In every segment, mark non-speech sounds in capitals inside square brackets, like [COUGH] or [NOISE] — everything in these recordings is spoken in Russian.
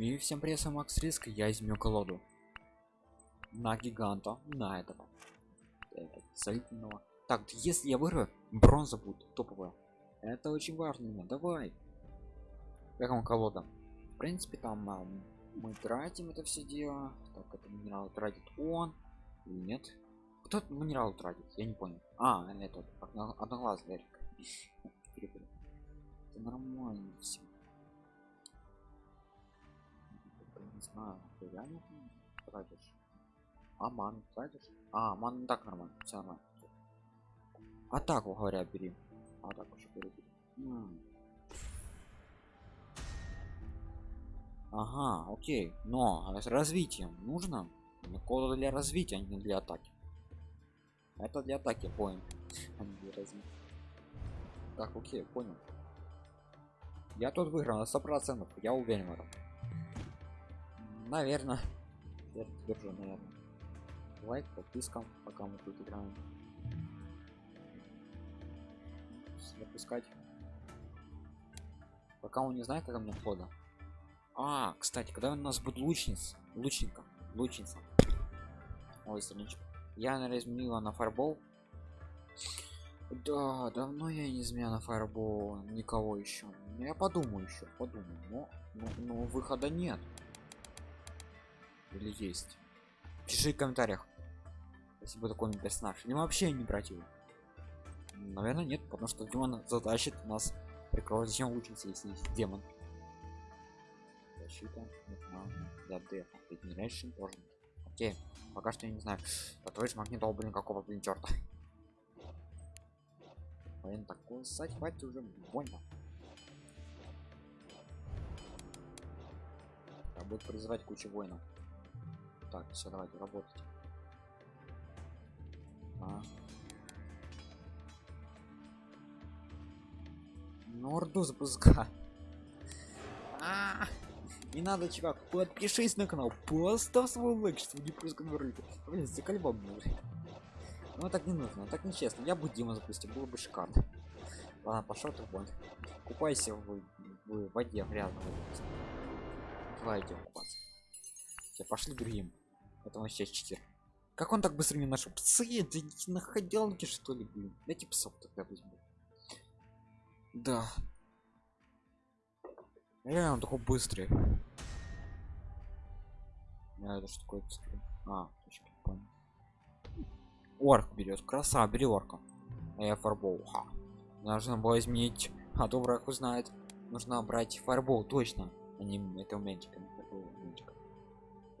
И всем привет, я Макс Риск, я изменю колоду. На гиганта, на этого. Этот, солидного. Так, если я вырву, бронза будет топовая. Это очень важно мне, давай. Как вам колода? В принципе, там а, мы тратим это все дело. Так, это минерал тратит он. Или нет? Кто минерал тратит? Я не понял. А, это одноглазый Эрик. Это нормально все. Не знаю ты реально тратишь? А ман тратишь? А ман так нормально все нормально. Атаку говоря бери. А так уже бери. Ага окей. Но с развитием нужно? Кода для развития а не для атаки. Это для атаки понял. [LAUGHS] А так окей понял. Я тут выиграл на 100 процентов я уверен в этом наверное я держу наверное лайк подписка пока мы тут играем. Запускать. Пока он не знает как мне хода а кстати когда у нас будет лучница лучника лучница? Ой страничка. Я наверное изменила на фарбол да давно я не изменяла на фарбол никого еще я подумаю еще подумаю но, но, но выхода нет или есть? Пиши в комментариях. Если бы такой персонаж. Или вообще не брать его. Наверное нет потому что демон затащит нас прикроет зачем учиться если есть демон? Защита для дефа регенерейшн тоже окей пока что я не знаю. А твой магнитол блин какого блин черта блин такой ссать хватит уже больно. А будет призывать кучу воинов так все давайте работать. А. норду запуска а, не надо чувак подпишись на канал поставь свой лайк чтобы не просто говорите блин заколебал ну так не нужно так нечестно я бы дима запустил было бы шикарно. Ладно пошел ты вон. Купайся в, в воде грязно давай идем купаться. Все пошли другим это вообще читер как он так быстро не нашел? Псы это на ходилке что ли блин? Эти псов тогда возьму. Да. Реально он такой быстрый. А, это что такое? А точки понял. Орк берет краса бери орка. А я фарбол. Ха. нужно было изменить. А враг узнает. Нужно брать фарбол точно. Не это умельчиками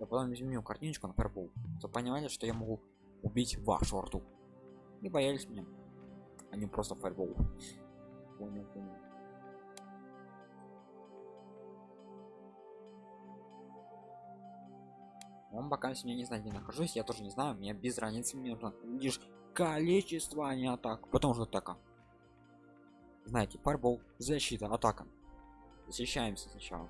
я потом изменю картиночку на фарбол то понимали что я могу убить вашу рту и боялись меня. Они просто фарбол понял, понял. Он пока сегодня не знает где нахожусь. Я тоже не знаю. Мне без разницы. Мне нужно лишь количество а не атак потом уже атака. Знаете фарбол защита атака. Защищаемся сначала.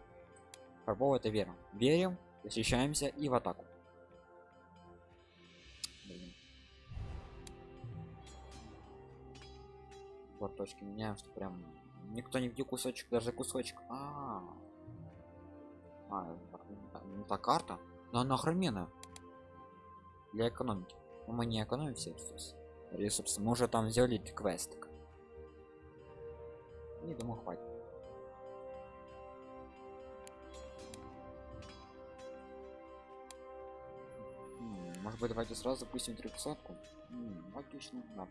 Фарбол это вера. Верим защищаемся и в атаку. Блин. вот меняем что прям никто не где кусочек даже кусочек. А, -а, -а ну та карта. Но она охрененная. Для экономики. Но мы не экономим все ресурсы мы уже там сделали квест. Не думаю хватит может быть давайте сразу запустим трехсотку отлично да.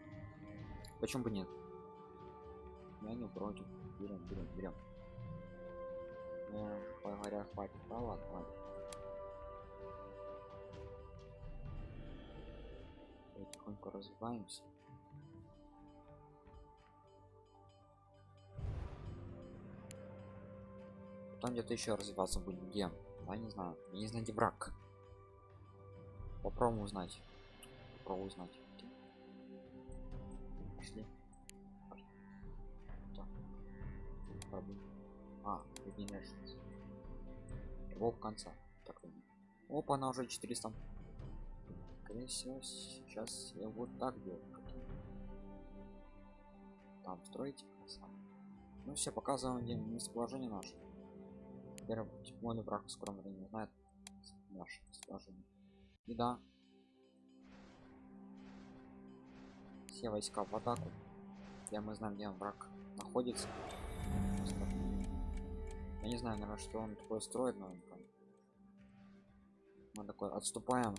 почему бы нет? Я не против. Берем берем берем. Говоря хватит. Да ладно ладно. Тихонько развиваемся. Потом где-то еще развиваться будет где? Я не знаю. Я не знаю где брак попробуем узнать. Попробуем узнать. Пошли. А регенерация его конца так опа она уже 400 скорее всего сейчас я вот так делаю. Там красава ну все показываем где местоположение наше. Теперь мой враг в скором времени знает наш сложение и да. Все войска в атаку. Я мы знаем где враг находится. Я не знаю наверное что он такое строит но он там. Мы такой отступаем.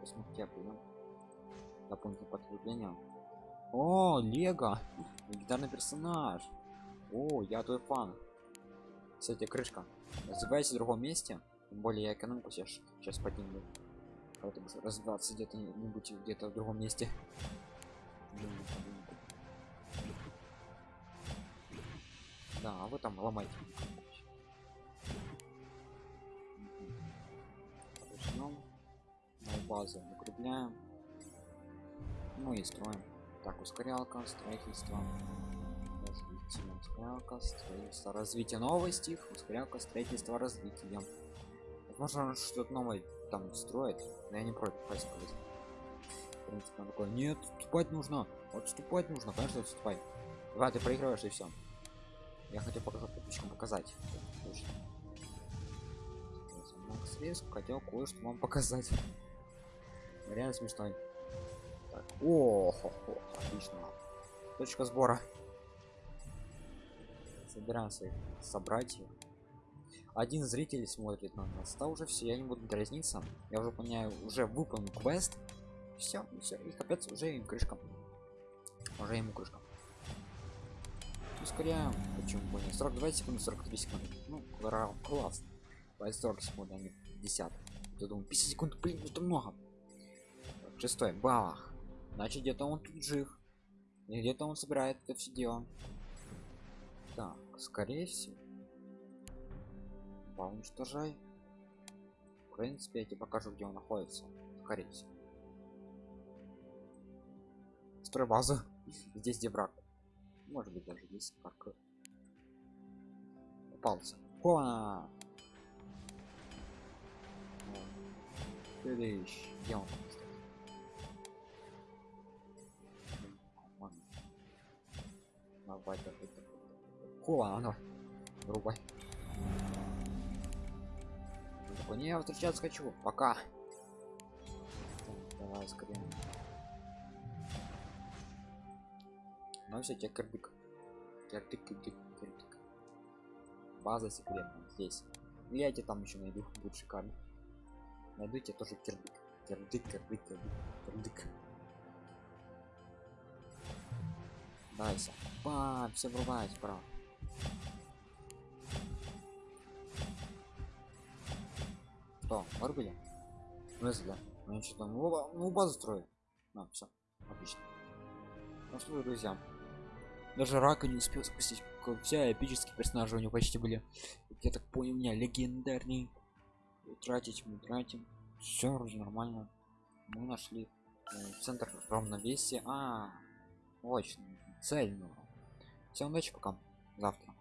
Посмотрите блин дополнительное подкрепление о лего! Легендарный персонаж о я твой фан кстати крышка. Развивайся в другом месте. Тем более я экономику сейчас сейчас подниму. Поэтому развиваться где-то не будь где-то в другом месте. Да а вы там ломайте. Начнем на базу укрепляем ну и строим. Так ускорялка строительство развитие ускорялка строительство развитие новости ускорялка строительство развития. Возможно что-то новое там строит но я не против сказать в принципе он такой нет отступать нужно отступать нужно конечно отступай давай ты проигрываешь и все я хотел показать подписчикам показать. Риск хотел кое-что вам показать. Реально смешной. Так. О, хо -хо, отлично. Точка сбора собираем своих собратьев один зритель смотрит на нас да уже все я не буду дразниться я уже понимаю уже выполнил квест все все и капец уже им крышка уже ему крышка. Ускоряем почему бы не 42 секунды 43 секунды. Ну класс 40 секунд а не 50 я думаю 50 секунд блин это много. Шестой балах. Значит где-то он тут жив. Где-то он собирает это все дело так скорее всего. Уничтожай. В принципе я тебе покажу где он находится. Скорее всего. Строй базу. [LAUGHS] Здесь где враг. Может быть даже здесь как Хона! Следующий. Где он? Давай, давай, давай. Хова, ну, рубай. Не, я встречаться хочу. Пока. Давай скорее. Ну все, тебе кирдык. Кирдык, кирдык, кирдык. База секретная здесь. Я тебе там еще найду, будет шикарно. Найду тебе тоже кирдык. Кирдык, кирдык, кирдык, кирдык. Дайся. Бам, все врубать, прав. Что, вырубили? Ну, если да. Ну, что там, ну, ну, базу строит. А, все, отлично. Ну что, друзья, даже рака не успел спустить все эпические персонажи у него почти были. Я так понял у меня легендарный. Тратить мы тратим. Все вроде нормально. Мы нашли э, центр равновесия. А очень цельно всем удачи пока. Завтра